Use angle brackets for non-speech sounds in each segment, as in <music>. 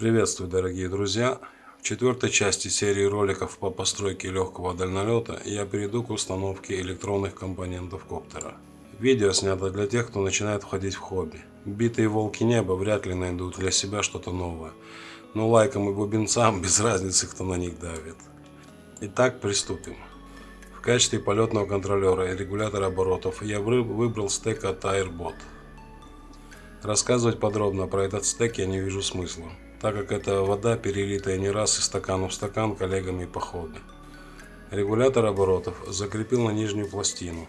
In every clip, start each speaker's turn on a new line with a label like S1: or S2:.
S1: Приветствую, дорогие друзья! В четвертой части серии роликов по постройке легкого дальнолета я перейду к установке электронных компонентов коптера. Видео снято для тех, кто начинает входить в хобби. Битые волки неба вряд ли найдут для себя что-то новое, но лайкам и бубенцам <laughs> без разницы, кто на них давит. Итак, приступим. В качестве полетного контролера и регулятора оборотов я выбрал стек от Airbot. Рассказывать подробно про этот стек я не вижу смысла, так как это вода, перелитая не раз из стакана в стакан коллегами по хобби. Регулятор оборотов закрепил на нижнюю пластину.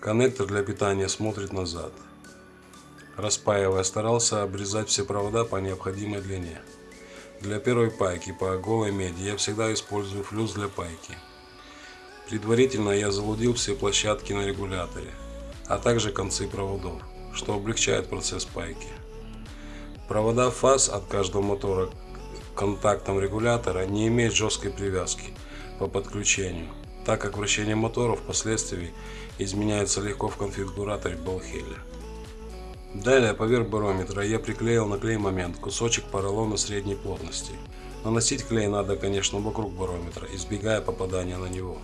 S1: Коннектор для питания смотрит назад. Распаивая, старался обрезать все провода по необходимой длине. Для первой пайки по голой меди я всегда использую флюс для пайки. Предварительно я залудил все площадки на регуляторе, а также концы проводов, что облегчает процесс пайки. Провода фаз от каждого мотора к контактам регулятора не имеют жесткой привязки по подключению, так как вращение мотора впоследствии изменяется легко в конфигураторе Белхелля. Далее поверх барометра я приклеил на клей момент кусочек поролона средней плотности. Наносить клей надо, конечно, вокруг барометра, избегая попадания на него.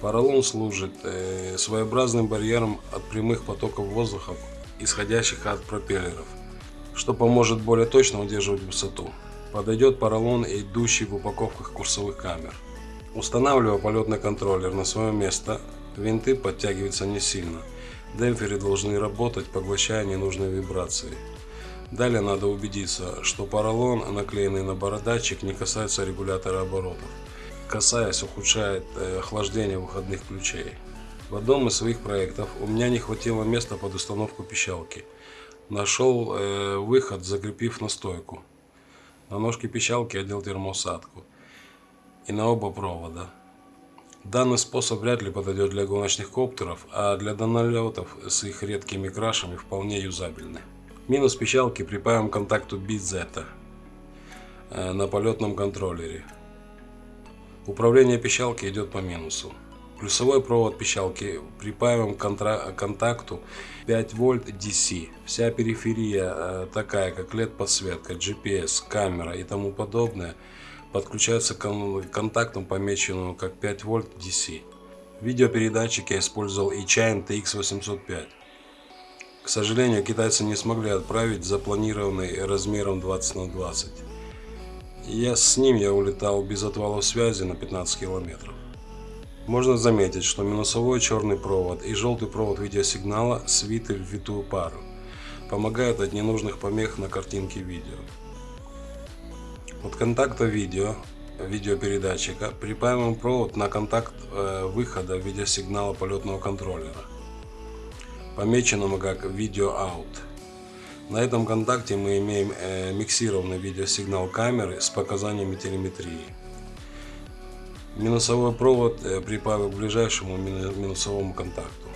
S1: Поролон служит э, своеобразным барьером от прямых потоков воздуха, исходящих от пропеллеров, что поможет более точно удерживать высоту. Подойдет поролон, идущий в упаковках курсовых камер. Устанавливая полетный контроллер на свое место, винты подтягиваются не сильно. Демпферы должны работать, поглощая ненужные вибрации. Далее надо убедиться, что поролон, наклеенный на бородатчик, не касается регулятора оборотов касаясь, ухудшает э, охлаждение выходных ключей. В одном из своих проектов у меня не хватило места под установку пищалки. Нашел э, выход, закрепив на стойку. На ножке пищалки одел термоусадку. И на оба провода. Данный способ вряд ли подойдет для гоночных коптеров, а для донолетов с их редкими крашами вполне юзабельны. Минус пищалки припаиваем к контакту BZ э, на полетном контроллере. Управление пищалки идет по минусу. Плюсовой провод пищалки припаиваем к контакту 5 вольт DC. Вся периферия, э, такая как LED подсветка, GPS, камера и тому подобное, подключается к контактам, помеченному как 5 вольт DC. Видеопередатчик я использовал eChain TX805. К сожалению, китайцы не смогли отправить запланированный размером 20 на 20 я с ним я улетал без отвала связи на 15 километров. Можно заметить, что минусовой черный провод и желтый провод видеосигнала свиты в витую пару. Помогают от ненужных помех на картинке видео. От контакта видео, видеопередатчика, припаиваем провод на контакт э, выхода видеосигнала полетного контроллера, помеченному как видео out. На этом контакте мы имеем э, миксированный видеосигнал камеры с показаниями телеметрии. Минусовой провод э, припаиваю к ближайшему минусовому контакту.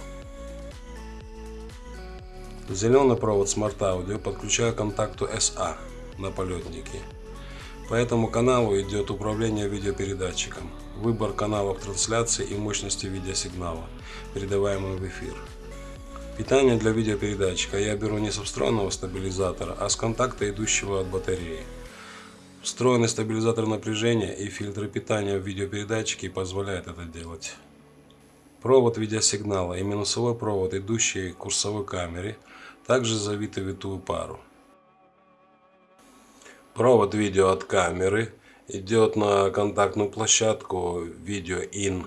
S1: Зеленый провод Smart Audio подключаю к контакту SA на полетнике. По этому каналу идет управление видеопередатчиком, выбор каналов трансляции и мощности видеосигнала, передаваемого в эфир. Питание для видеопередатчика я беру не со встроенного стабилизатора, а с контакта, идущего от батареи. Встроенный стабилизатор напряжения и фильтры питания в видеопередатчике позволяют это делать. Провод видеосигнала и минусовой провод, идущий к курсовой камере, также завиты витую пару. Провод видео от камеры идет на контактную площадку видео IN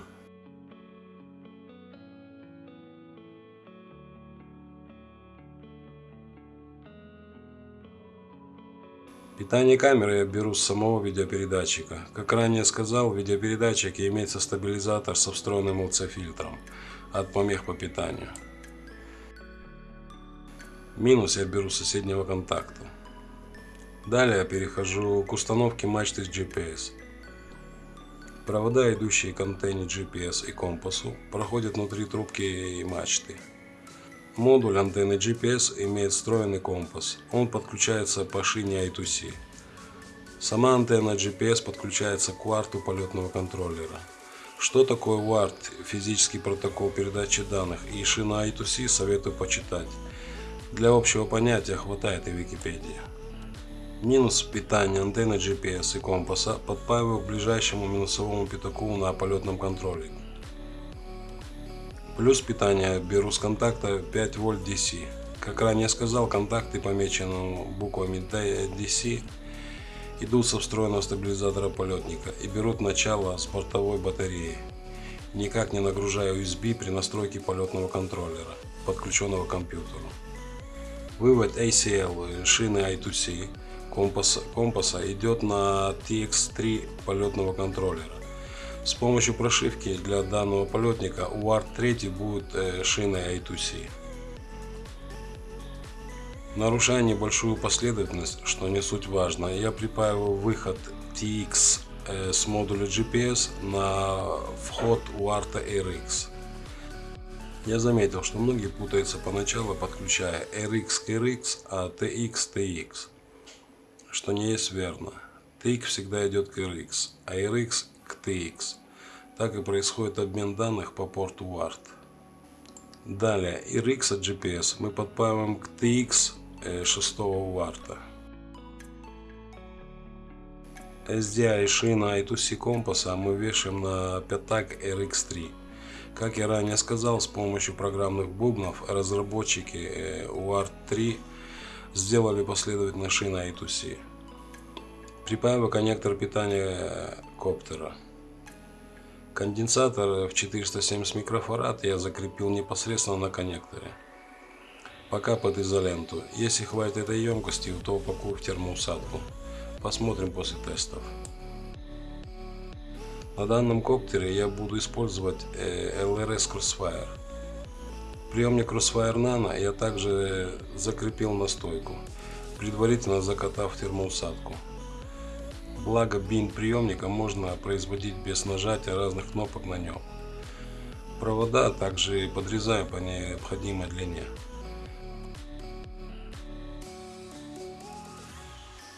S1: Питание камеры я беру с самого видеопередатчика. Как ранее сказал, в видеопередатчике имеется стабилизатор со встроенным ЛЦ-фильтром от помех по питанию. Минус я беру с соседнего контакта. Далее я перехожу к установке мачты с GPS. Провода, идущие к антенне GPS и компасу, проходят внутри трубки и мачты. Модуль антенны GPS имеет встроенный компас. Он подключается по шине I2C. Сама антенна GPS подключается к UART полетного контроллера. Что такое UART, физический протокол передачи данных и шина I2C советую почитать. Для общего понятия хватает и Википедии. Минус питания антенны GPS и компаса подпаиваю к ближайшему минусовому пятаку на полетном контроле. Плюс питания беру с контакта 5 вольт DC. Как ранее сказал, контакты помечены буквами DC идут со встроенного стабилизатора полетника и берут начало с бортовой батареи. Никак не нагружая USB при настройке полетного контроллера, подключенного к компьютеру. Вывод ACL шины I2C компаса, компаса идет на TX3 полетного контроллера. С помощью прошивки для данного полетника UART 3 будет э, шиной I2C. Нарушая небольшую последовательность, что не суть важно, я припаиваю выход TX э, с модуля GPS на вход UART RX. Я заметил, что многие путаются поначалу, подключая RX к RX, а TX к TX, что не есть верно. TX всегда идет к RX, а RX к TX. Так и происходит обмен данных по порту UART. Далее, RX от GPS мы подпаиваем к TX 6 варта. SDI шина I2C компаса мы вешаем на пятак RX3. Как я ранее сказал, с помощью программных бубнов разработчики UART3 сделали последовательно шины I2C. Припаиваю коннектор питания коптера. Конденсатор в 470 микрофарад я закрепил непосредственно на коннекторе пока под изоленту. Если хватит этой емкости, то упакую в термоусадку. Посмотрим после тестов. На данном коптере я буду использовать LRS э, Crossfire. Приемник Crossfire Nano я также закрепил на стойку, предварительно закатав термоусадку. Благо бин приемника можно производить без нажатия разных кнопок на нем. Провода также подрезаю по необходимой длине.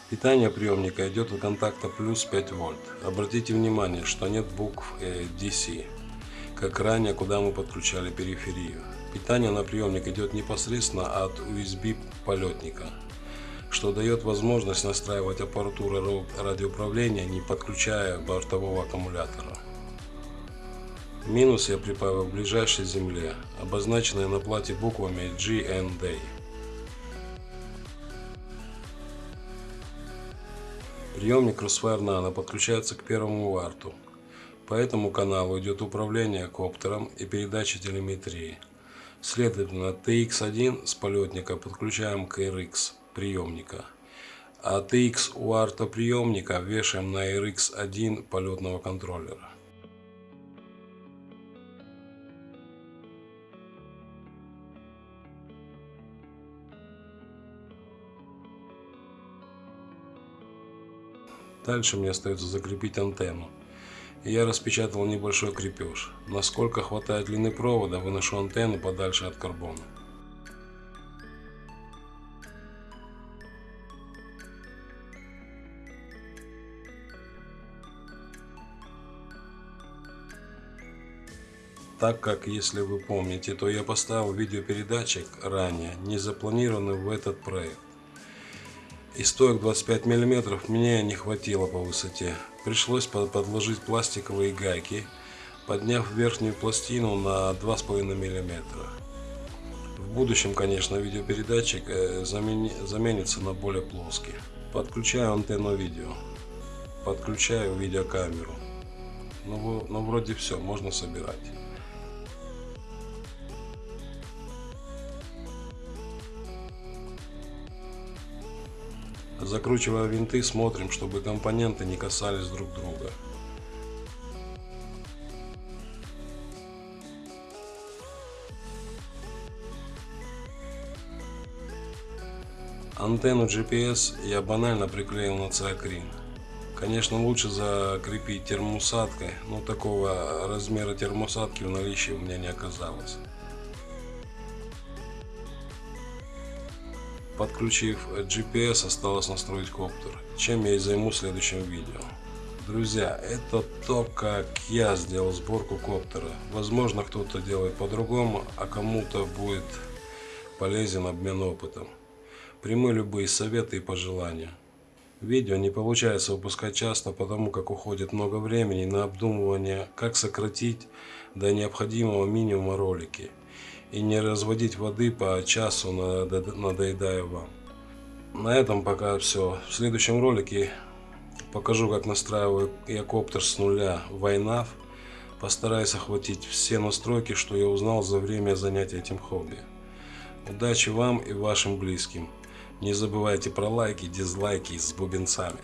S1: Питание приемника идет от контакта плюс 5 вольт. Обратите внимание, что нет букв DC, как ранее, куда мы подключали периферию. Питание на приемник идет непосредственно от USB полетника, что дает возможность настраивать аппаратуру радиоуправления, не подключая бортового аккумулятора. Минус я припаиваю к ближайшей земле, обозначенной на плате буквами GND. Приемник Crossfire Nano подключается к первому варту. По этому каналу идет управление коптером и передача телеметрии. Следовательно, TX1 с полетника подключаем к RX приемника, TX у арта приемника вешаем на RX1 полетного контроллера. Дальше мне остается закрепить антенну. Я распечатал небольшой крепеж. Насколько хватает длины провода, выношу антенну подальше от карбона. Так как, если вы помните, то я поставил видеопередатчик ранее, не запланированный в этот проект и стоек 25 мм мне не хватило по высоте. Пришлось подложить пластиковые гайки, подняв верхнюю пластину на 2,5 мм. В будущем, конечно, видеопередатчик э, заменится на более плоский. Подключаю антенну видео, подключаю видеокамеру. Ну, ну вроде все, можно собирать. Закручивая винты, смотрим, чтобы компоненты не касались друг друга. Антенну GPS я банально приклеил на циакрин. Конечно, лучше закрепить термоусадкой, но такого размера термоусадки в наличии у меня не оказалось. Подключив GPS, осталось настроить коптер, чем я и займусь в следующем видео. Друзья, это то, как я сделал сборку коптера. Возможно, кто-то делает по-другому, а кому-то будет полезен обмен опытом. Приму любые советы и пожелания. Видео не получается выпускать часто, потому как уходит много времени на обдумывание, как сократить до необходимого минимума ролики и не разводить воды по часу, надоедая вам. На этом пока все. В следующем ролике покажу, как настраиваю я коптер с нуля в iNav. Постараюсь охватить все настройки, что я узнал за время занятия этим хобби. Удачи вам и вашим близким. Не забывайте про лайки, дизлайки с бубенцами.